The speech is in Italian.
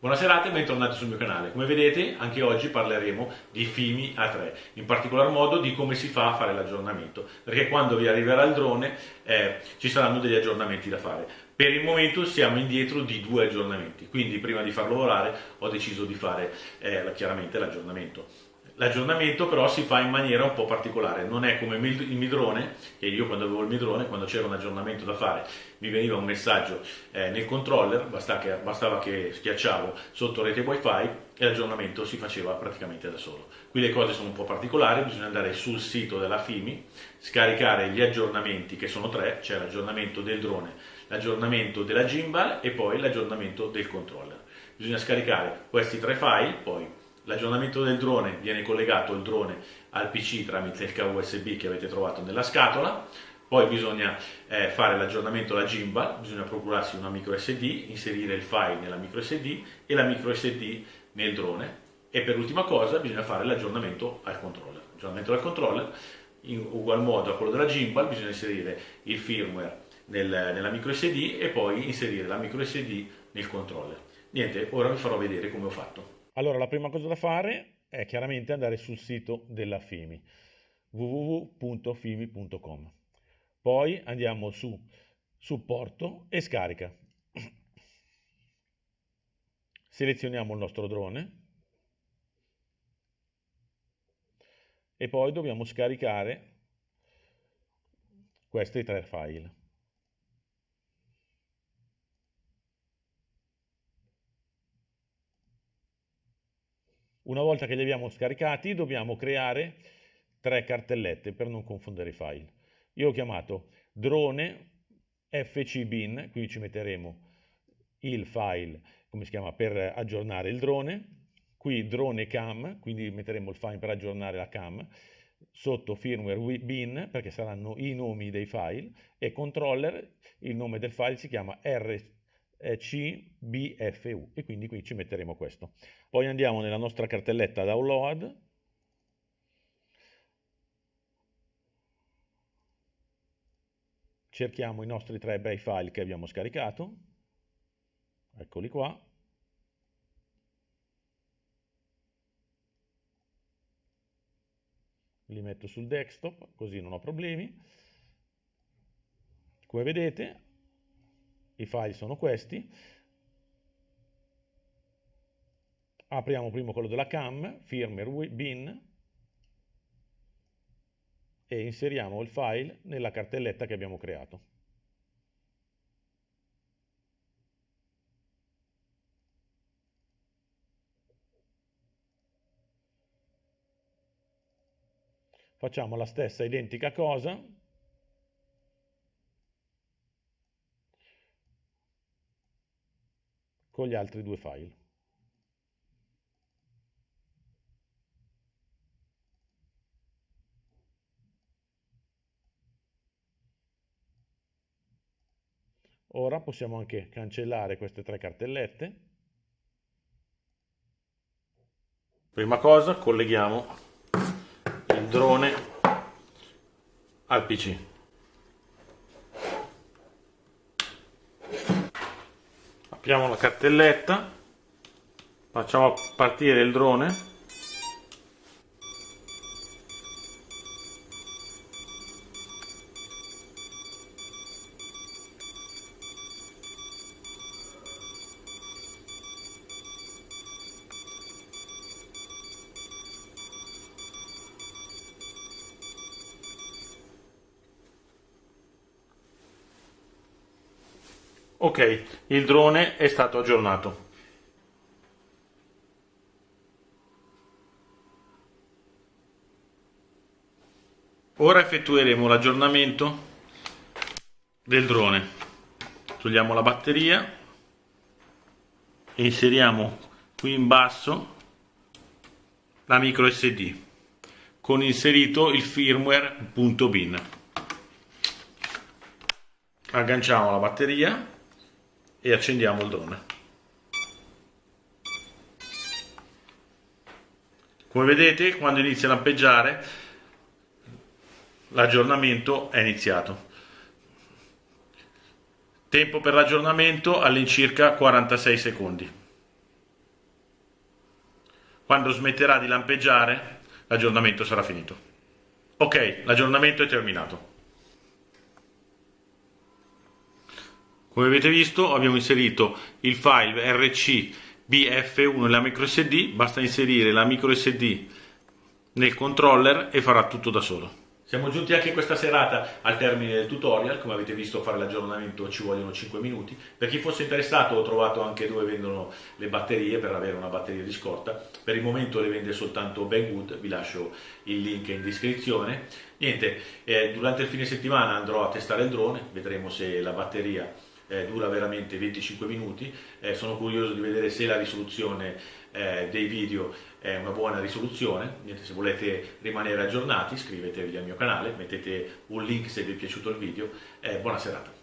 Buonasera e bentornati sul mio canale. Come vedete anche oggi parleremo di Fimi A3, in particolar modo di come si fa a fare l'aggiornamento, perché quando vi arriverà il drone eh, ci saranno degli aggiornamenti da fare. Per il momento siamo indietro di due aggiornamenti, quindi prima di farlo volare ho deciso di fare eh, chiaramente l'aggiornamento. L'aggiornamento però si fa in maniera un po' particolare, non è come il midrone, che io quando avevo il midrone, quando c'era un aggiornamento da fare, mi veniva un messaggio eh, nel controller, bastava che, bastava che schiacciavo sotto rete wifi e l'aggiornamento si faceva praticamente da solo. Qui le cose sono un po' particolari, bisogna andare sul sito della FIMI, scaricare gli aggiornamenti che sono tre, c'è l'aggiornamento del drone, l'aggiornamento della gimbal e poi l'aggiornamento del controller. Bisogna scaricare questi tre file, poi L'aggiornamento del drone viene collegato il drone al PC tramite il cavo USB che avete trovato nella scatola, poi bisogna eh, fare l'aggiornamento alla gimbal, bisogna procurarsi una micro SD, inserire il file nella micro SD e la micro SD nel drone e per l'ultima cosa bisogna fare l'aggiornamento al controller. L'aggiornamento al controller in ugual modo a quello della gimbal bisogna inserire il firmware nel, nella micro SD e poi inserire la micro SD nel controller. Niente, ora vi farò vedere come ho fatto. Allora, la prima cosa da fare è chiaramente andare sul sito della FIMI, www.fimi.com. Poi andiamo su supporto e scarica. Selezioniamo il nostro drone e poi dobbiamo scaricare questi tre file. Una volta che li abbiamo scaricati dobbiamo creare tre cartellette per non confondere i file. Io ho chiamato drone fcbin, quindi ci metteremo il file, come si chiama, per aggiornare il drone, qui drone cam, quindi metteremo il file per aggiornare la cam, sotto firmware bin, perché saranno i nomi dei file, e controller, il nome del file si chiama RC CBFU e quindi qui ci metteremo questo. Poi andiamo nella nostra cartelletta download, cerchiamo i nostri tre bei file che abbiamo scaricato, eccoli qua, li metto sul desktop così non ho problemi. Come vedete i file sono questi, apriamo prima quello della cam, firmware bin, e inseriamo il file nella cartelletta che abbiamo creato. Facciamo la stessa identica cosa, con gli altri due file. Ora possiamo anche cancellare queste tre cartellette. Prima cosa colleghiamo il drone al PC. Apriamo la cartelletta. Facciamo partire il drone Ok, il drone è stato aggiornato. Ora effettueremo l'aggiornamento del drone. Togliamo la batteria e inseriamo qui in basso la micro SD con inserito il firmware.bin. Agganciamo la batteria e accendiamo il drone. Come vedete quando inizia a lampeggiare l'aggiornamento è iniziato. Tempo per l'aggiornamento all'incirca 46 secondi. quando smetterà di lampeggiare l'aggiornamento sarà finito. Ok, l'aggiornamento è terminato. Come avete visto abbiamo inserito il file RC BF1 nella micro SD, basta inserire la micro SD nel controller e farà tutto da solo. Siamo giunti anche questa serata al termine del tutorial, come avete visto fare l'aggiornamento ci vogliono 5 minuti. Per chi fosse interessato ho trovato anche dove vendono le batterie per avere una batteria di scorta, per il momento le vende soltanto Banggood, vi lascio il link in descrizione. Niente, eh, durante il fine settimana andrò a testare il drone, vedremo se la batteria eh, dura veramente 25 minuti, eh, sono curioso di vedere se la risoluzione eh, dei video è una buona risoluzione, Niente, se volete rimanere aggiornati iscrivetevi al mio canale, mettete un link se vi è piaciuto il video, buona serata.